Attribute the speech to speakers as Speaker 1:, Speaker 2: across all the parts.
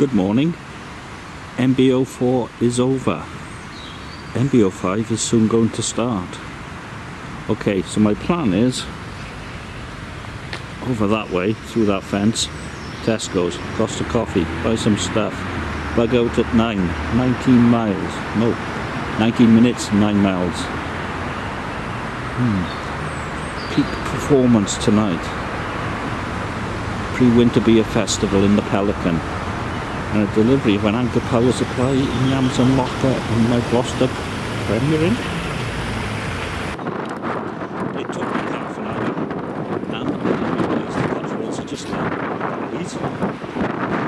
Speaker 1: Good morning. MBO4 is over. MBO5 is soon going to start. Okay, so my plan is over that way, through that fence, Tesco's, Costa Coffee, buy some stuff, bug out at 9, 19 miles, no, 19 minutes, 9 miles. Hmm. Peak performance tonight. Pre-winter beer festival in the Pelican. And a delivery of an Anker Power Supply in Amazon Locker in my Gloucester Premier Inn. It took me half an hour and I realised the are just like.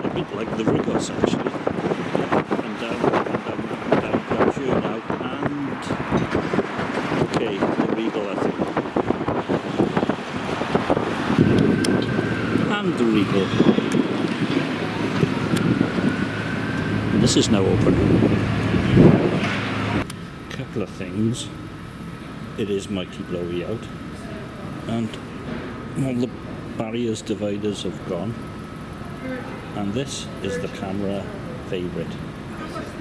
Speaker 1: A bit like the Rigos actually. And down, and down, and down, down here now. And okay, the Regal I think. And the Regal. This is now open. Couple of things. It is mighty blowy out, and all the barriers dividers have gone. And this is the camera favourite.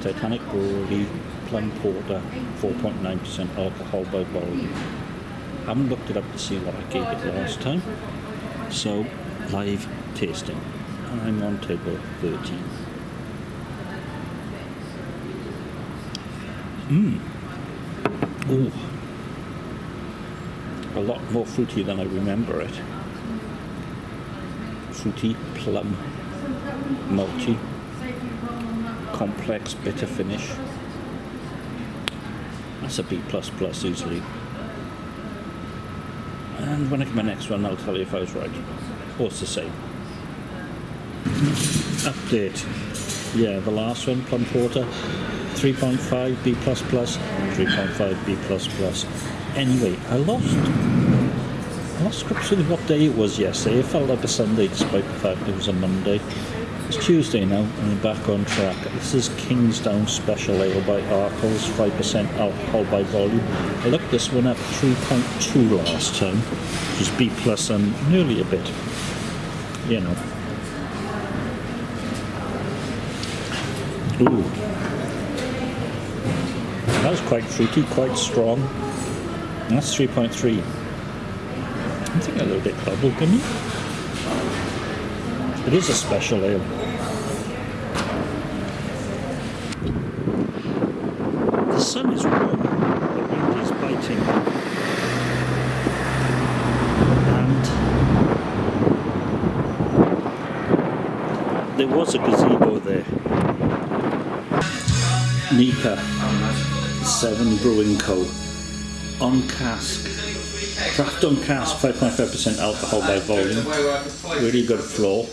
Speaker 1: Titanic Brewery Plum Porter, 4.9% alcohol by volume. Haven't looked it up to see what I gave it last time. So, live tasting. I'm on table 13. Mmm. Ooh. A lot more fruity than I remember it. Fruity, plum, malty, complex, bitter finish. That's a B plus plus easily. And when I get my next one, I'll tell you if I was right. Or it's the same. Update. Yeah, the last one, Plum Porter, 3.5 B++, 3.5 B++. Anyway, I lost I lost scripture of what day it was yesterday. It felt like a Sunday despite the fact it was a Monday. It's Tuesday now and we're back on track. This is Kingsdown Special Ale by Arkell's, 5% alcohol by volume. I looked this one up 3.2 last time, which is B plus and nearly a bit, you know. Ooh. That's quite fruity, quite strong. And that's 3.3. I think a little bit bubblegummy. It is a special ale. The sun is warm, the wind is biting. And there was a gazebo there. Nika. Seven Brewing Co. On cask. Craft on cask, 5.5% alcohol by volume. Really good flow.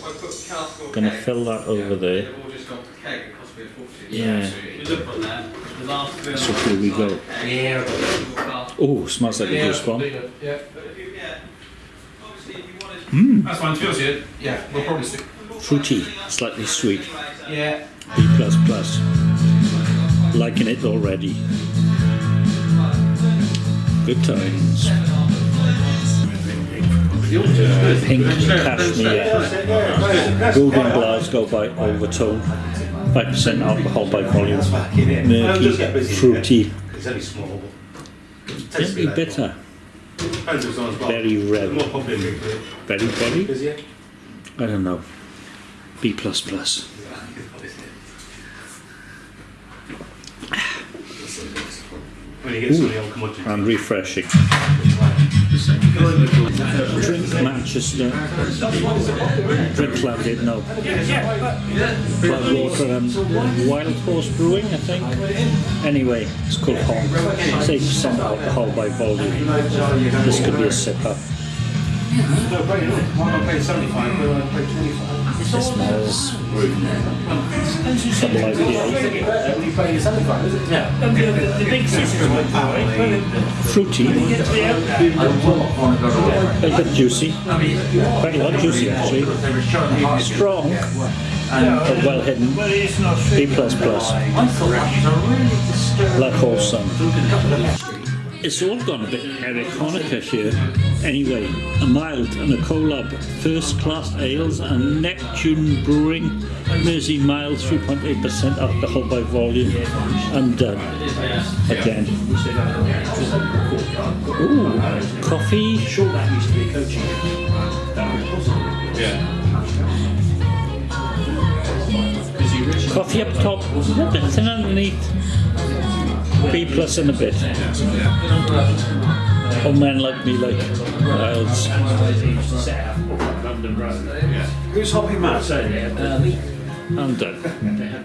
Speaker 1: Gonna fill that over there. Yeah. So here we go. Oh, smells like a juice bomb. Mmm.
Speaker 2: That's fine. To be honest, with you, yeah, we'll probably stick.
Speaker 1: Fruity, slightly sweet.
Speaker 2: Yeah.
Speaker 1: B plus plus. Liking it already. Good times. Pink cashmere. Golden Glasgow by Overtone. 5% alcohol by volume. Murky, fruity, gently bitter. Very red. Very, very? I don't know. B plus plus.
Speaker 2: When you get some of the old commodities.
Speaker 1: And refreshing. Drink Manchester. Drink Clouded, eh? no. Cloudwater and Wild Horse Brewing, I think. Anyway, it's called Hong. 8% alcohol by volume. This could be a sipper. It smells double IPA. Fruity. A bit juicy. Quite a lot juicy actually. Strong. But well hidden. B plus plus. Like wholesome. It's all gone a bit Erich Honecker here. Anyway, a mild and a collab, first class ales and Neptune Brewing, Mersey Mild, 3.8% alcohol by volume. I'm done. Again. Ooh, coffee.
Speaker 3: Sure, that used to be a coaching.
Speaker 2: Yeah.
Speaker 3: Because the original.
Speaker 1: Coffee up top, everything underneath. B plus and a bit. Oh man like me like wilds.
Speaker 3: Who's Hoppy Matt?
Speaker 1: I'm done.